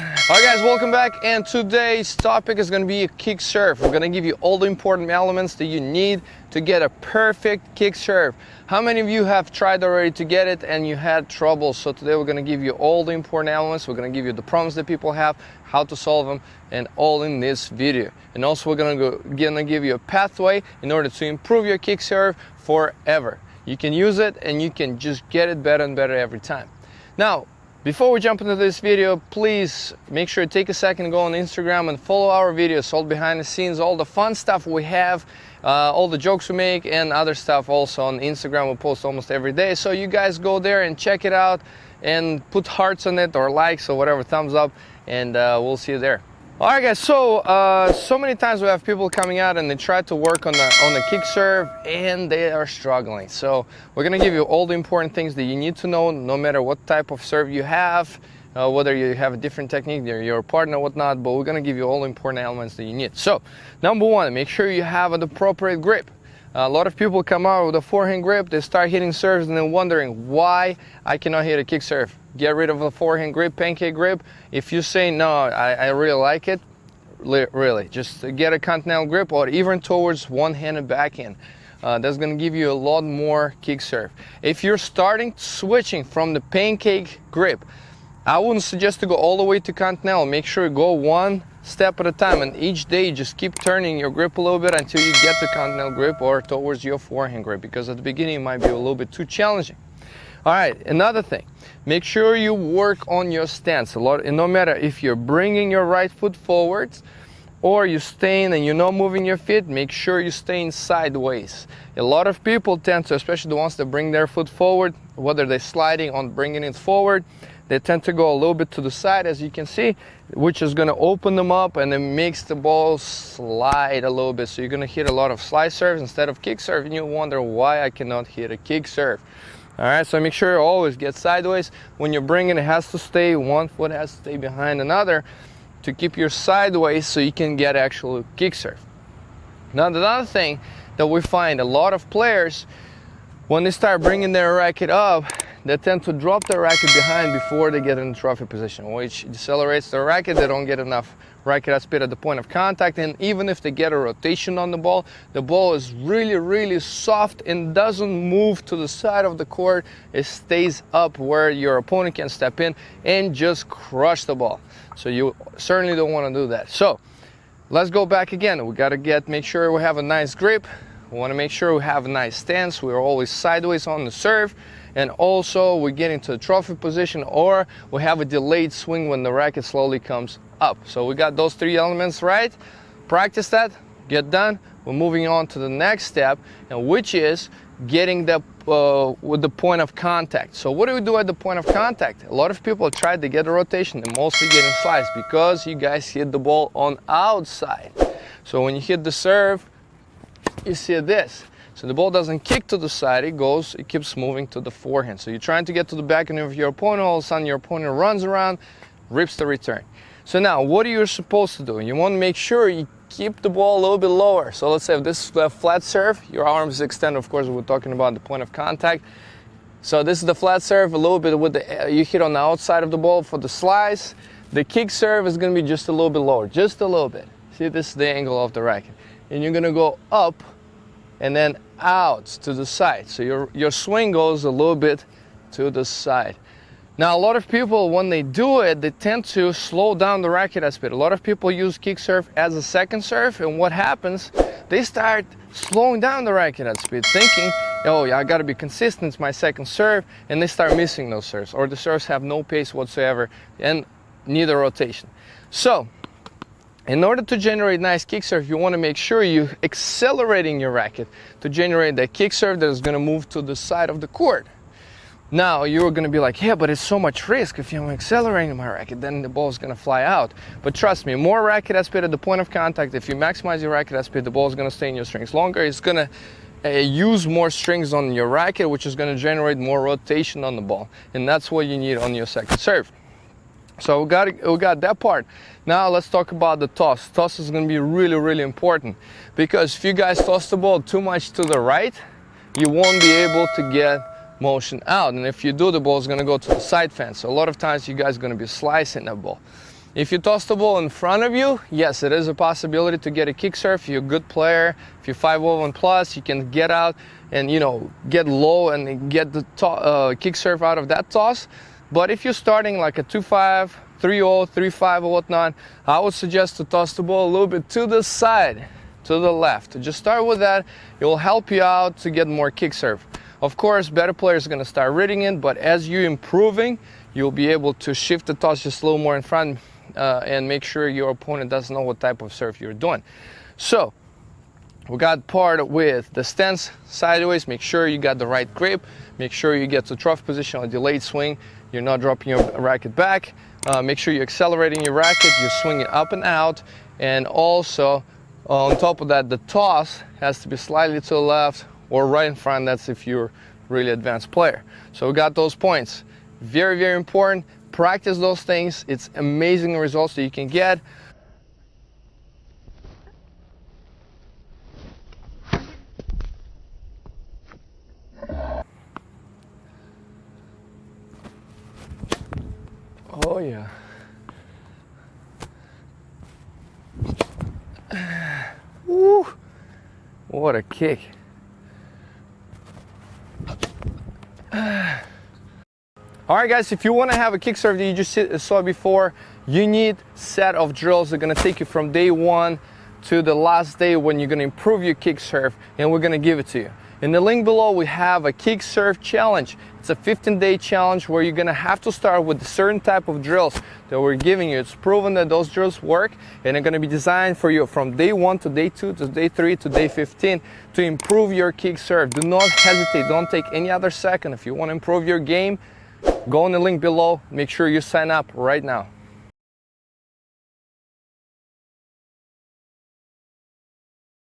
Alright guys, welcome back and today's topic is going to be a kick serve. We're going to give you all the important elements that you need to get a perfect kick serve. How many of you have tried already to get it and you had trouble? So today we're going to give you all the important elements. We're going to give you the problems that people have, how to solve them, and all in this video. And also we're going to, go, going to give you a pathway in order to improve your kick serve forever. You can use it and you can just get it better and better every time. Now, before we jump into this video, please make sure to take a second, go on Instagram and follow our videos, all behind the scenes, all the fun stuff we have, uh, all the jokes we make and other stuff also on Instagram we post almost every day. So you guys go there and check it out and put hearts on it or likes or whatever, thumbs up, and uh, we'll see you there. All right, guys. So, uh, so many times we have people coming out and they try to work on the on the kick serve and they are struggling. So, we're gonna give you all the important things that you need to know, no matter what type of serve you have, uh, whether you have a different technique, you're your partner, whatnot. But we're gonna give you all the important elements that you need. So, number one, make sure you have an appropriate grip. A lot of people come out with a forehand grip, they start hitting serves and then wondering why I cannot hit a kick serve get rid of the forehand grip, pancake grip. If you say, no, I, I really like it, really, just get a continental grip or even towards one-handed backhand. Uh, that's going to give you a lot more kick serve. If you're starting switching from the pancake grip, I wouldn't suggest to go all the way to continental. Make sure you go one step at a time and each day just keep turning your grip a little bit until you get the continental grip or towards your forehand grip because at the beginning it might be a little bit too challenging. All right, another thing, make sure you work on your stance. A lot, no matter if you're bringing your right foot forwards or you're staying and you're not moving your feet, make sure you're staying sideways. A lot of people tend to, especially the ones that bring their foot forward, whether they're sliding on bringing it forward, they tend to go a little bit to the side as you can see, which is going to open them up and it makes the ball slide a little bit. So you're going to hit a lot of slide serves instead of kick serve and you wonder why I cannot hit a kick serve. All right, so make sure you always get sideways. When you're bringing, it has to stay, one foot has to stay behind another to keep your sideways so you can get actual kick serve. Now, another thing that we find a lot of players, when they start bringing their racket up, they tend to drop their racket behind before they get in the trophy position, which decelerates the racket. They don't get enough racket speed at the point of contact. And even if they get a rotation on the ball, the ball is really, really soft and doesn't move to the side of the court. It stays up where your opponent can step in and just crush the ball. So you certainly don't want to do that. So let's go back again. We got to get, make sure we have a nice grip. We want to make sure we have a nice stance. We're always sideways on the serve and also we get into the trophy position or we have a delayed swing when the racket slowly comes up. So we got those three elements right. Practice that, get done. We're moving on to the next step, and which is getting the uh, with the point of contact. So what do we do at the point of contact? A lot of people try to get a rotation and mostly getting sliced because you guys hit the ball on outside. So when you hit the serve, you see this. So the ball doesn't kick to the side, it goes, it keeps moving to the forehand. So you're trying to get to the back, backhand of your opponent, all of a sudden your opponent runs around, rips the return. So now, what are you supposed to do? You want to make sure you keep the ball a little bit lower. So let's say if this is a flat serve, your arms extend, of course, we're talking about the point of contact. So this is the flat serve, a little bit with the, uh, you hit on the outside of the ball for the slice. The kick serve is going to be just a little bit lower, just a little bit. See, this is the angle of the racket. And you're going to go up and then out to the side. So your, your swing goes a little bit to the side. Now, a lot of people, when they do it, they tend to slow down the racket at speed. A lot of people use kick serve as a second serve, and what happens, they start slowing down the racket at speed, thinking, oh, yeah, I gotta be consistent, it's my second serve, and they start missing those serves, or the serves have no pace whatsoever, and neither rotation. So, in order to generate nice kick serve, you want to make sure you're accelerating your racket to generate that kick serve that is going to move to the side of the court. Now you're going to be like, yeah, but it's so much risk. If I'm accelerating my racket, then the ball is going to fly out. But trust me, more racket speed at the point of contact. If you maximize your racket speed, the ball is going to stay in your strings longer. It's going to uh, use more strings on your racket, which is going to generate more rotation on the ball. And that's what you need on your second serve. So we got, we got that part. Now let's talk about the toss. Toss is going to be really, really important because if you guys toss the ball too much to the right, you won't be able to get motion out. And if you do, the ball is going to go to the side fence. So a lot of times you guys are going to be slicing the ball. If you toss the ball in front of you, yes, it is a possibility to get a kick serve. If you're a good player, if you're 501 plus, you can get out and you know get low and get the uh, kick serve out of that toss. But if you're starting like a 2-5, 3-0, 3-5 or whatnot, I would suggest to toss the ball a little bit to the side, to the left. Just start with that. It will help you out to get more kick serve. Of course, better players are going to start reading it, but as you're improving, you'll be able to shift the toss just a little more in front uh, and make sure your opponent doesn't know what type of serve you're doing. So we got part with the stance sideways. Make sure you got the right grip. Make sure you get to trophy position on delayed swing. You're not dropping your racket back. Uh, make sure you're accelerating your racket. You're swinging up and out. And also, on top of that, the toss has to be slightly to the left or right in front. That's if you're really advanced player. So we got those points. Very, very important practice those things. It's amazing results that you can get. Oh yeah. Woo! What a kick. All right, guys, if you want to have a kick serve that you just saw before, you need set of drills that are going to take you from day one to the last day when you're going to improve your kick serve, and we're going to give it to you. In the link below, we have a kick serve challenge. It's a 15 day challenge where you're gonna have to start with a certain type of drills that we're giving you. It's proven that those drills work and they're gonna be designed for you from day one to day two to day three to day 15 to improve your kick serve. Do not hesitate, don't take any other second. If you wanna improve your game, go on the link below. Make sure you sign up right now.